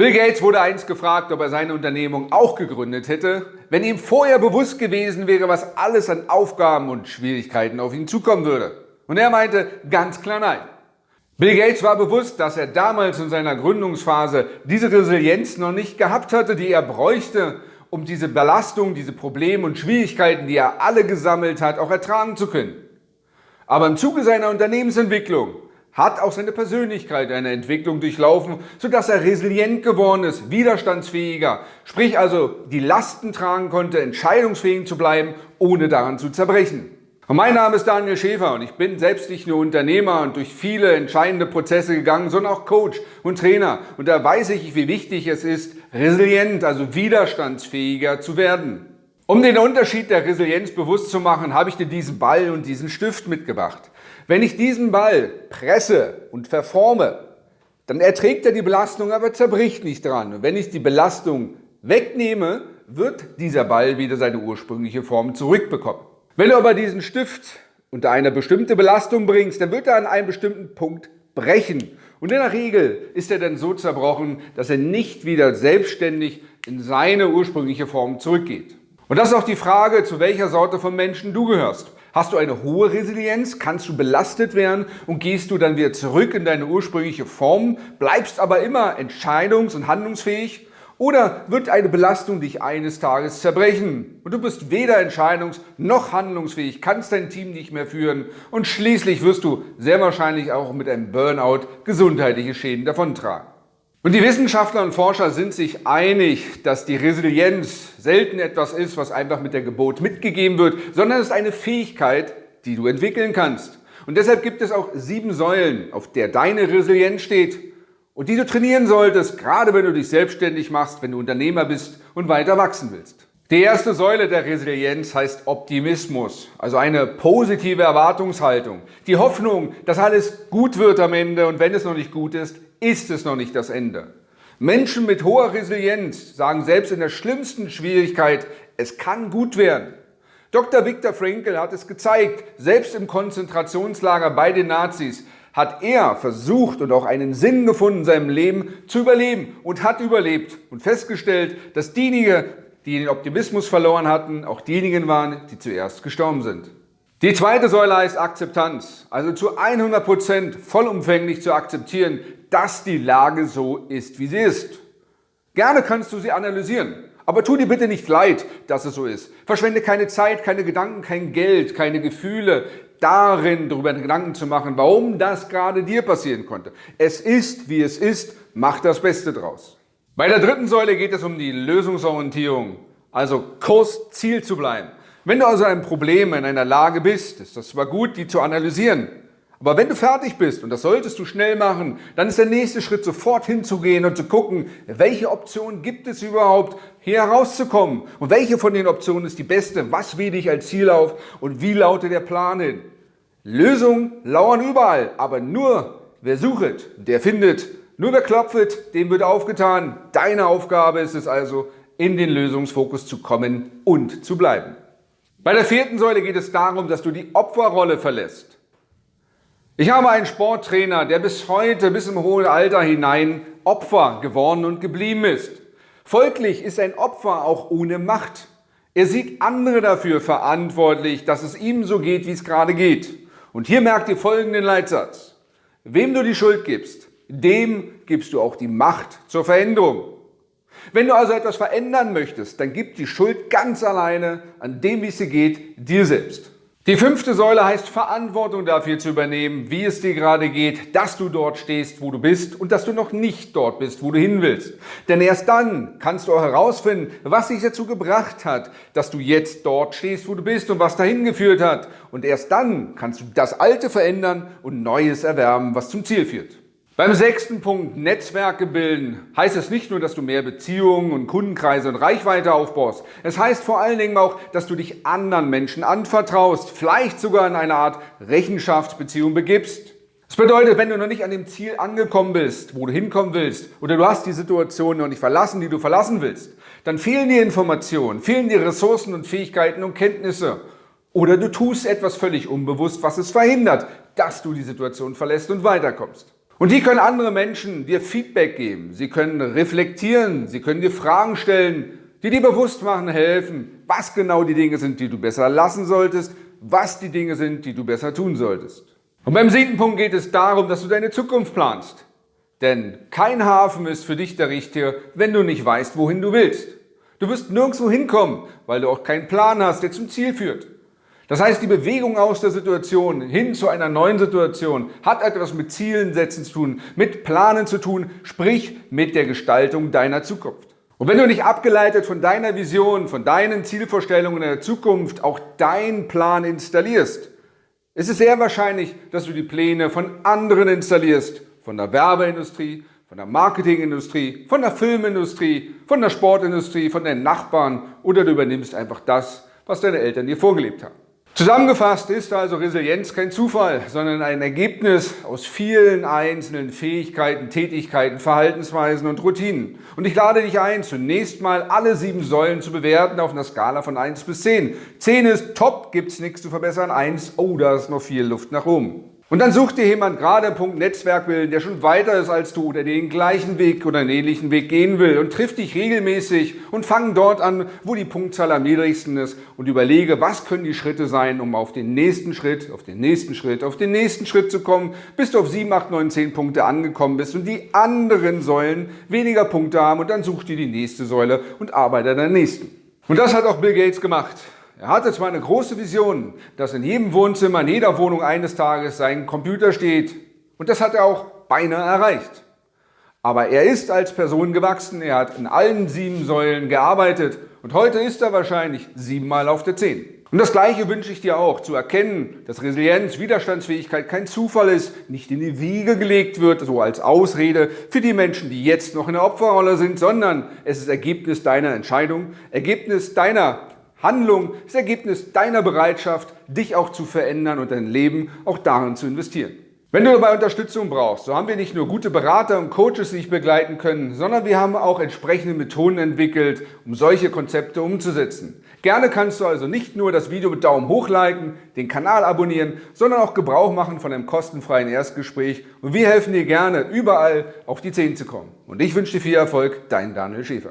Bill Gates wurde einst gefragt, ob er seine Unternehmung auch gegründet hätte, wenn ihm vorher bewusst gewesen wäre, was alles an Aufgaben und Schwierigkeiten auf ihn zukommen würde. Und er meinte ganz klar nein. Bill Gates war bewusst, dass er damals in seiner Gründungsphase diese Resilienz noch nicht gehabt hatte, die er bräuchte, um diese Belastung, diese Probleme und Schwierigkeiten, die er alle gesammelt hat, auch ertragen zu können. Aber im Zuge seiner Unternehmensentwicklung hat auch seine Persönlichkeit eine Entwicklung durchlaufen, sodass er resilient geworden ist, widerstandsfähiger, sprich also die Lasten tragen konnte, entscheidungsfähig zu bleiben, ohne daran zu zerbrechen. Und mein Name ist Daniel Schäfer und ich bin selbst nicht nur Unternehmer und durch viele entscheidende Prozesse gegangen, sondern auch Coach und Trainer. Und da weiß ich, wie wichtig es ist, resilient, also widerstandsfähiger zu werden. Um den Unterschied der Resilienz bewusst zu machen, habe ich dir diesen Ball und diesen Stift mitgebracht. Wenn ich diesen Ball presse und verforme, dann erträgt er die Belastung, aber zerbricht nicht dran. Und wenn ich die Belastung wegnehme, wird dieser Ball wieder seine ursprüngliche Form zurückbekommen. Wenn du aber diesen Stift unter eine bestimmte Belastung bringst, dann wird er an einem bestimmten Punkt brechen. Und in der Regel ist er dann so zerbrochen, dass er nicht wieder selbstständig in seine ursprüngliche Form zurückgeht. Und das ist auch die Frage, zu welcher Sorte von Menschen du gehörst. Hast du eine hohe Resilienz? Kannst du belastet werden und gehst du dann wieder zurück in deine ursprüngliche Form, bleibst aber immer entscheidungs- und handlungsfähig? Oder wird eine Belastung dich eines Tages zerbrechen und du bist weder entscheidungs- noch handlungsfähig, kannst dein Team nicht mehr führen und schließlich wirst du sehr wahrscheinlich auch mit einem Burnout gesundheitliche Schäden davontragen. Und die Wissenschaftler und Forscher sind sich einig, dass die Resilienz selten etwas ist, was einfach mit der Geburt mitgegeben wird, sondern es ist eine Fähigkeit, die du entwickeln kannst. Und deshalb gibt es auch sieben Säulen, auf der deine Resilienz steht und die du trainieren solltest, gerade wenn du dich selbstständig machst, wenn du Unternehmer bist und weiter wachsen willst. Die erste Säule der Resilienz heißt Optimismus, also eine positive Erwartungshaltung. Die Hoffnung, dass alles gut wird am Ende und wenn es noch nicht gut ist, ist es noch nicht das Ende. Menschen mit hoher Resilienz sagen selbst in der schlimmsten Schwierigkeit, es kann gut werden. Dr. Viktor Frankl hat es gezeigt, selbst im Konzentrationslager bei den Nazis hat er versucht und auch einen Sinn gefunden, in seinem Leben zu überleben und hat überlebt und festgestellt, dass diejenigen, die den Optimismus verloren hatten, auch diejenigen waren, die zuerst gestorben sind. Die zweite Säule heißt Akzeptanz, also zu 100 Prozent vollumfänglich zu akzeptieren, dass die Lage so ist, wie sie ist. Gerne kannst du sie analysieren, aber tu dir bitte nicht leid, dass es so ist. Verschwende keine Zeit, keine Gedanken, kein Geld, keine Gefühle darin, darüber Gedanken zu machen, warum das gerade dir passieren konnte. Es ist, wie es ist, mach das Beste draus. Bei der dritten Säule geht es um die Lösungsorientierung, also Kurs Ziel zu bleiben. Wenn du also ein Problem in einer Lage bist, ist das zwar gut, die zu analysieren, aber wenn du fertig bist, und das solltest du schnell machen, dann ist der nächste Schritt sofort hinzugehen und zu gucken, welche Optionen gibt es überhaupt, hier herauszukommen und welche von den Optionen ist die beste, was wähle ich als Ziel auf und wie lautet der Plan hin. Lösungen lauern überall, aber nur wer sucht, der findet. Nur wer klopft, dem wird aufgetan. Deine Aufgabe ist es also, in den Lösungsfokus zu kommen und zu bleiben. Bei der vierten Säule geht es darum, dass du die Opferrolle verlässt. Ich habe einen Sporttrainer, der bis heute, bis im hohen Alter hinein Opfer geworden und geblieben ist. Folglich ist ein Opfer auch ohne Macht. Er sieht andere dafür verantwortlich, dass es ihm so geht, wie es gerade geht. Und hier merkt ihr folgenden Leitsatz. Wem du die Schuld gibst, dem gibst du auch die Macht zur Veränderung. Wenn du also etwas verändern möchtest, dann gib die Schuld ganz alleine an dem, wie es dir geht, dir selbst. Die fünfte Säule heißt Verantwortung dafür zu übernehmen, wie es dir gerade geht, dass du dort stehst, wo du bist und dass du noch nicht dort bist, wo du hin willst. Denn erst dann kannst du auch herausfinden, was dich dazu gebracht hat, dass du jetzt dort stehst, wo du bist und was dahin geführt hat. Und erst dann kannst du das Alte verändern und Neues erwerben, was zum Ziel führt. Beim sechsten Punkt, Netzwerke bilden, heißt es nicht nur, dass du mehr Beziehungen und Kundenkreise und Reichweite aufbaust. Es heißt vor allen Dingen auch, dass du dich anderen Menschen anvertraust, vielleicht sogar in eine Art Rechenschaftsbeziehung begibst. Das bedeutet, wenn du noch nicht an dem Ziel angekommen bist, wo du hinkommen willst, oder du hast die Situation noch nicht verlassen, die du verlassen willst, dann fehlen dir Informationen, fehlen dir Ressourcen und Fähigkeiten und Kenntnisse. Oder du tust etwas völlig unbewusst, was es verhindert, dass du die Situation verlässt und weiterkommst. Und wie können andere Menschen dir Feedback geben? Sie können reflektieren, sie können dir Fragen stellen, die dir bewusst machen helfen, was genau die Dinge sind, die du besser lassen solltest, was die Dinge sind, die du besser tun solltest. Und beim siebten Punkt geht es darum, dass du deine Zukunft planst. Denn kein Hafen ist für dich der richtige, wenn du nicht weißt, wohin du willst. Du wirst nirgendwo hinkommen, weil du auch keinen Plan hast, der zum Ziel führt. Das heißt, die Bewegung aus der Situation hin zu einer neuen Situation hat etwas mit Zielen setzen zu tun, mit Planen zu tun, sprich mit der Gestaltung deiner Zukunft. Und wenn du nicht abgeleitet von deiner Vision, von deinen Zielvorstellungen in der Zukunft auch deinen Plan installierst, ist es sehr wahrscheinlich, dass du die Pläne von anderen installierst, von der Werbeindustrie, von der Marketingindustrie, von der Filmindustrie, von der Sportindustrie, von den Nachbarn oder du übernimmst einfach das, was deine Eltern dir vorgelebt haben. Zusammengefasst ist also Resilienz kein Zufall, sondern ein Ergebnis aus vielen einzelnen Fähigkeiten, Tätigkeiten, Verhaltensweisen und Routinen. Und ich lade dich ein, zunächst mal alle sieben Säulen zu bewerten auf einer Skala von 1 bis 10. 10 ist top, gibt es nichts zu verbessern, 1, oh, da ist noch viel Luft nach oben. Und dann such dir jemand gerade Punkt Netzwerk bilden, der schon weiter ist als du oder den gleichen Weg oder einen ähnlichen Weg gehen will und triff dich regelmäßig und fang dort an, wo die Punktzahl am niedrigsten ist und überlege, was können die Schritte sein, um auf den nächsten Schritt, auf den nächsten Schritt, auf den nächsten Schritt zu kommen, bis du auf 7, 8, 9, 10 Punkte angekommen bist und die anderen Säulen weniger Punkte haben und dann such dir die nächste Säule und arbeite an der nächsten. Und das hat auch Bill Gates gemacht. Er hatte zwar eine große Vision, dass in jedem Wohnzimmer, in jeder Wohnung eines Tages sein Computer steht und das hat er auch beinahe erreicht. Aber er ist als Person gewachsen, er hat in allen sieben Säulen gearbeitet und heute ist er wahrscheinlich siebenmal auf der Zehn. Und das Gleiche wünsche ich dir auch, zu erkennen, dass Resilienz, Widerstandsfähigkeit kein Zufall ist, nicht in die Wiege gelegt wird, so als Ausrede für die Menschen, die jetzt noch in der Opferrolle sind, sondern es ist Ergebnis deiner Entscheidung, Ergebnis deiner Handlung ist Ergebnis deiner Bereitschaft, dich auch zu verändern und dein Leben auch darin zu investieren. Wenn du dabei Unterstützung brauchst, so haben wir nicht nur gute Berater und Coaches, die dich begleiten können, sondern wir haben auch entsprechende Methoden entwickelt, um solche Konzepte umzusetzen. Gerne kannst du also nicht nur das Video mit Daumen hoch liken, den Kanal abonnieren, sondern auch Gebrauch machen von einem kostenfreien Erstgespräch und wir helfen dir gerne, überall auf die 10 zu kommen. Und ich wünsche dir viel Erfolg, dein Daniel Schäfer.